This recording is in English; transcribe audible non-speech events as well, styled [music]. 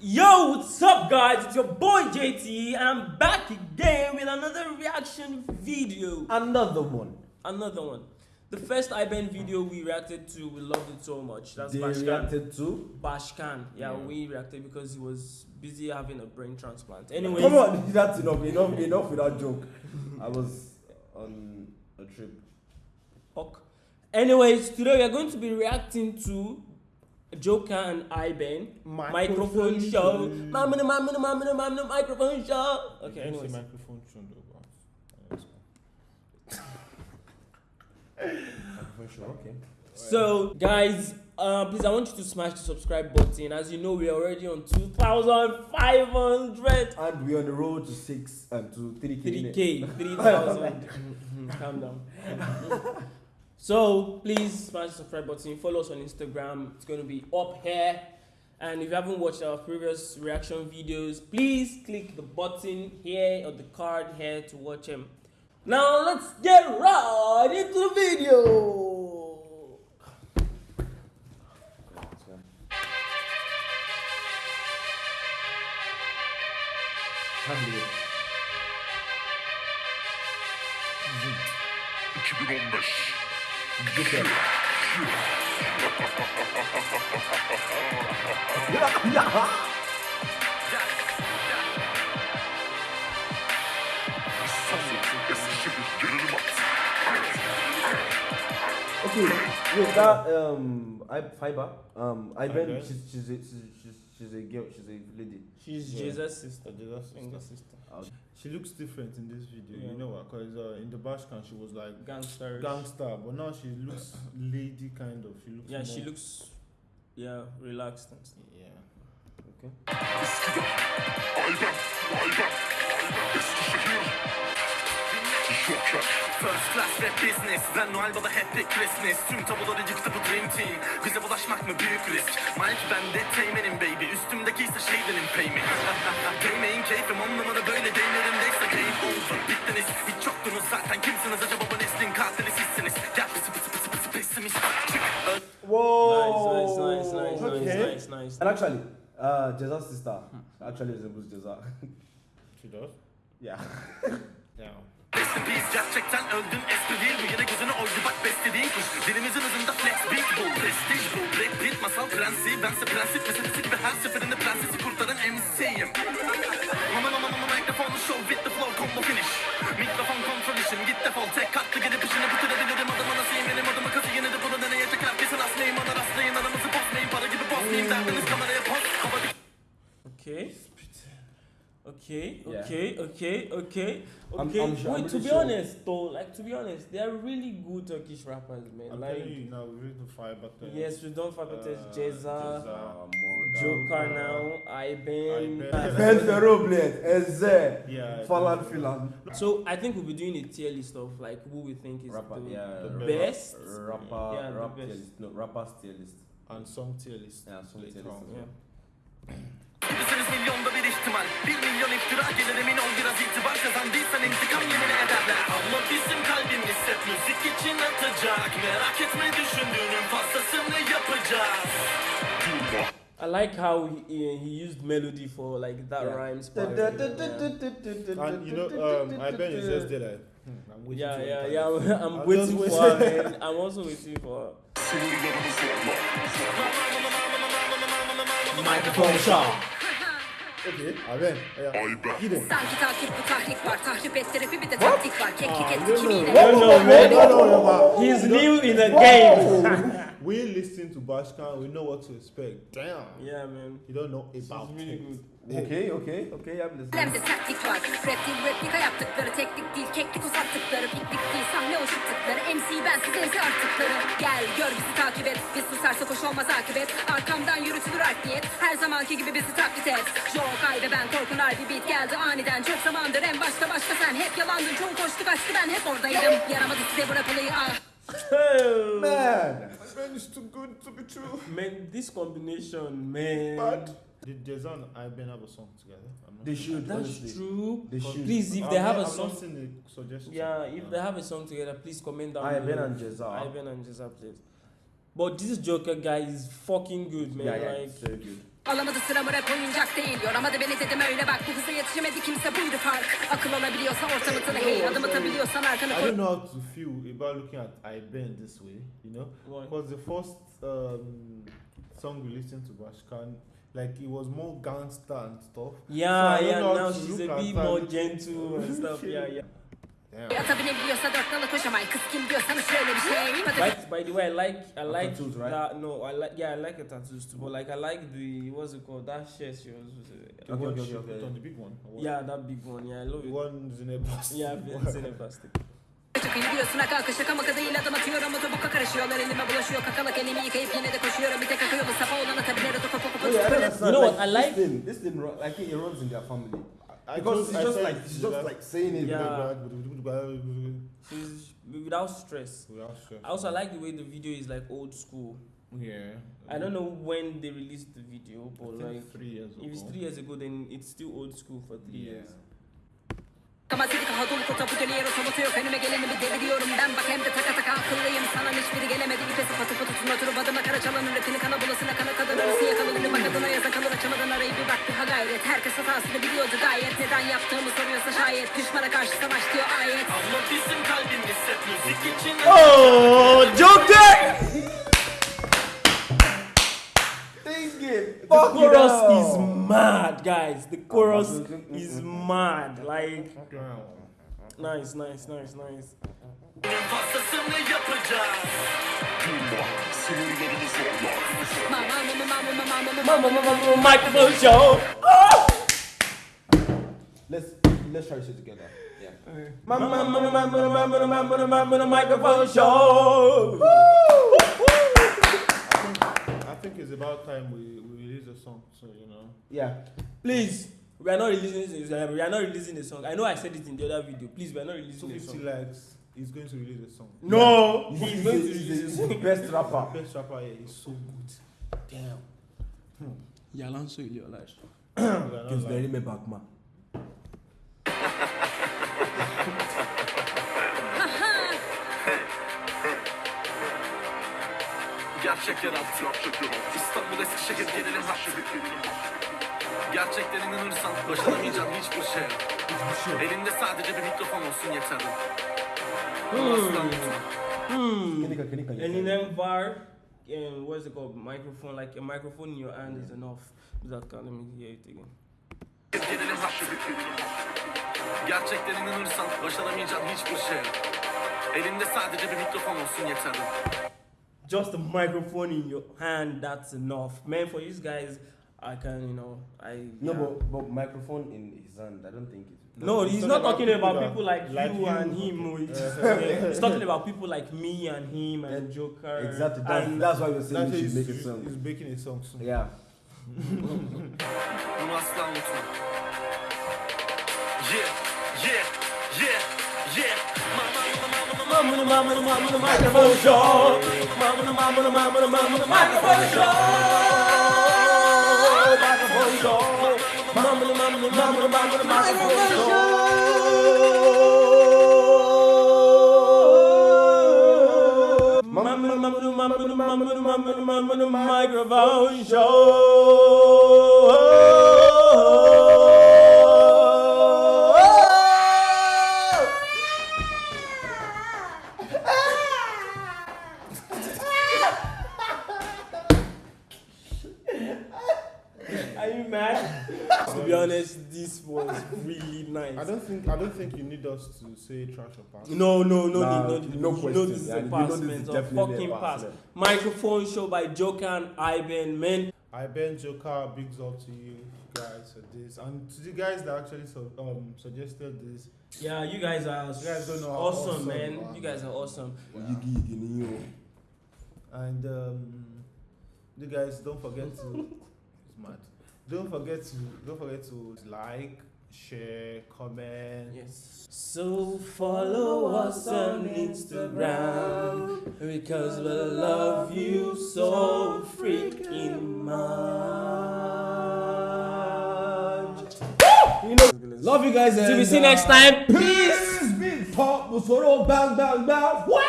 Yo, what's up, guys? It's your boy JT, and I'm back again with another reaction video. Another one. Another one. The first Ayben video we reacted to, we loved it so much. That's they Bashkan. reacted to. Bashkan. Yeah, Yeah. we reacted because he was busy having a brain transplant. Anyway. Come on, [laughs] that's enough. Enough, enough with that joke. I was on a trip. Ok. Anyways, today we are going to be reacting to Joker and Ayben microphone, Microphone show. show. Mamma, mamma, mamma, mamma, microphone show. Okay, Anyways. anyways. microphone should do but For. Okay. So, guys, uh, please, I want you to smash the subscribe button. As you know, we are already on 2,500. And we're on the road to six and to three K. 3K, 3,000. [laughs] Calm down. [laughs] so, please smash the subscribe button. Follow us on Instagram. It's going to be up here. And if you haven't watched our previous reaction videos, please click the button here or the card here to watch them. Now, let's get right into the video. Handle mm-hmm. it. 2015 Joker. Okay, wait, that um, I fiber. Um, I Okay. she's she's she's, she's she's a girl. She's a lady. She's Yeah. Jesus' sister. Jesus' sister. sister. She looks different in this video, Yeah. you know what? Because uh, in the Bashkan she was like Gangster. gangster, but now she looks [coughs] lady kind of. She looks Yeah, she looks, yeah, relaxed and stuff. Yeah. Okay. Üsküdar. Ayben. First class rap business. Ben Noel Baba hep bir Christmas. Tüm tabuları yıktı bu dream team. Bize bulaşmak mı büyük risk? Mike ben de teğmenim baby. Üstümdeki ise şeydenim payment [laughs] Değmeyin keyfim on numara böyle değmerimdeyse game over. Bittiniz. Hiç yoktunuz zaten. Kimsiniz acaba? Bu neslin katili sizsiniz. Gel pısı pısı pısı pısı pessimist. Çık. Whoa. Nice, nice, nice, nice, Okay. nice, nice, nice. And actually, uh, Jeza's sister actually resembles Jeza. She does? yeah. Yeah. Peace gerçekten öldün espri değil Bu yine gözünü oydu bak beslediğin kuş. Dilimizin hızında flex beat bu. Prestige bu. Brad Pitt masal prensi Bense prensip meselesi gibi her seferinde prensesi kurtaran Okay, Yeah. okay, okay, okay, I'm- okay. I'm sure- I'm Wait, to be sure. honest though, like to be honest, they are really good Turkish rappers, man. I'm like, telling you now, we're ready to fire back there. yes, we don't forget Uh, uh, Ceza, Ceza. Joker now, Ayben. Ayben. [laughs] Ben Ferroblade, Eze, Yeah. Falan Filan. So I think we'll be doing a tier list of like who we think is Rapper, the, yeah. the the best. Rapper, Yeah, the rap best. tier list. No, rapper's tier list. And song tier list. Yeah, song tier list on. as well. Yeah. [clears throat] Misiniz milyonda bir ihtimal Bir milyon iftira gelir emin ol biraz itibar Kazandıysan intikam yemin ederler Ama bizim kalbimiz hep müzik için atacak Merak etme düşündüğünün fazlasını yapacağız. I like how he, he used melody for like that Yeah. rhymes part. Yeah. da- And you know, um, I bet it's just there like, hmm, I'm waiting Yeah, for yeah, yeah. I'm, I'm waiting for her. I'm also waiting for her. Microphone shot. Okay, I bet. Yeah. Ayben. Gidin. Sanki takip bu tahrik var. Tahrip etti rapi bir de taktik var. Keklik etti no, kimiyle. I don't know, man. No, no, no, but He's new in the game. [laughs] we listen to Bashkan, we know what to expect. Damn. yeah, man. You don't know about is really it. good. Okay, okay, okay, I'm listening. Lemde sertlik var. Rap değil replika yaptıkları. Teknik değil keklik uzattıkları. Piknik değil sahne oturttukları. MC ben size MC artıkları. Gel gör bizi takip et. Biz susarsak hoş olmaz akıbet. Arkamdan yürütülür art niyet. Her zamanki gibi bizi taklit et. Joe ve ben korkun harbi beat geldi aniden. Çok zamandır en başta başta sen hep yalandın. Çoğu koştu kaçtı ben hep oradaydım. Yaramadı size bu rap olayı ah. Oh, Man! Man, it's too good to be true. man, this combination, man. But did Jeza and Iben have a song together? I'm not They sure. should, That's honestly. true. They should. Please, if they have a song, not seen the suggestion. yeah, if they have a song together, please comment down Iben below. and Jeza. Iben and Jeza, please. But this Joker guy is fucking good, man. Yeah, yeah, Like, it's very good. Alamadı sıramı rap oyuncak değil Yoramadı beni dedim öyle bak Bu hıza yetişemedi kimse buydu fark Akıl olabiliyorsa ortamı hey Adım atabiliyorsan arkanı I koy don't know how to feel about looking at I Ben this way, you know? Why? Because the first um, song we listened to Bashkan, like it was more gangster and stuff. yeah, So yeah. Now she's a bit more gentle and [laughs] stuff. Yeah, yeah. Yeah. Ata binebiliyorsa dört nala koşamay Kız kim diyorsanız şöyle bir şey Patates Right, by the way, I like I like tattoos, right? that. No, I like yeah, I like her tattoos too. But like I like the what's it called? That shirt she was. The uh, Okay, okay, okay, okay. on the big one. Yeah, that big one. Yeah, I love it. one is in a bus. Yeah, it's in a plastic. Çakıyı diyorsun akal kışa kamaka değil adım atıyorum Otoboka karışıyorlar elime bulaşıyor Kakalak elimi yıkayıp yine de koşuyorum Bir tek akı yolu safa olan atabileri toka poka I don't poka understand. You know what, I This like- thing, this thing, like it runs in their family. I Because told- it's just like it's she's just like- like saying it. Yeah. Yeah. She's without stress. I also like the way the video is like old school. Yeah. I don't know when they released the video, but like three years ago. if it's three years ago, then it's still old school for three Yeah. years. Kama seni kaha dolu kutu bu deli tomutu yok. Önüme geleni bir deviriyorum ben. Bak hem de taka taka akıllıyım. Sana hiçbiri gelemedi. İpe sıfatı kutusuna oturup adıma kara çalanın rapini kana bulasına kana kadın arası yakalanını bak adına yazan kalır açamadan arayı bir bak bir ha gayret. Herkes hatasını biliyordu. Gayet Neden yaptığımı soruyorsa şayet Düşmana karşı savaş diyor ayet. Ama bizim kalbimiz hep müzik için. Oh, Joker! game. The Fuck chorus is mad, guys. The chorus is mad. Like, nice, nice, nice, nice. Microphone show. Let's let's try this together. Yeah. Microphone show. İt's about time we, we release a song, so you know. Yeah. Please, we are not releasing this. We are not releasing the song. I know I said it in the other video. Please, we are not releasing the 250 song. likes, he's going to release a song. No, [laughs] He's, he's going to he's, release he's the song. best rapper. Best rapper here is so good. Damn. Yalanso iliyorlar. [clears throat] We are Gerçek yarattı İstanbul Eskişehir gelirim hattı Gerçekten inanırsan başaramayacağın hiçbir şey yok. Elinde sadece bir mikrofon olsun yeterli Hmm. Yeah. Eminem var, um, what's it called? Microphone, like a microphone in your hand is enough. That can let me hear it again. Gerçekten inanırsan başaramayacağın hiçbir şey yok. Elinde sadece bir mikrofon olsun yeterli Just a microphone in your hand, that's enough. Man, for these guys, I can, you know, I. No, yeah. but, but microphone in his hand, I don't think it. No, he's talking not about talking people about people like, like you, you. and him. He's, yeah, [laughs] he's talking about people like me and him and Joker. Exactly. That's, and that's why we're saying That's we he's, should make a song. he's making a song soon. Yeah. Bunu asla unutma Yeah, yeah, yeah, the microphone show. Microphone show. Microphone show. Microphone show. Microphone show. [laughs] Are you mad? to be honest, this was really nice. I don't think I don't think you need us to say trash or pass. No, no, no, Nah, no, no, no you know question. this is Yeah, a you know pass, this is man. It's a definitely a fucking pass, pass. yeah. Microphone show by Joker and Ivan, man. Ayben Joker, big up to you guys for this, and to the guys that actually su- um suggested this. Yeah, you guys are You guys don't know how awesome, awesome man. you are, You guys man. are awesome. Yigi, yigi, ni yo. And um, you guys don't forget to. [laughs] it's mad. Don't forget to don't forget to like, share, comment. Yes. So follow us on Instagram because we love you so freaking much. You know, love you guys. Till we see uh, next time. Peace. Big pop, Musoro, bang, bang, bang. Wow.